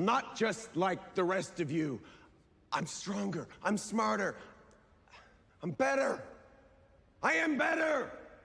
I'm not just like the rest of you. I'm stronger. I'm smarter. I'm better. I am better.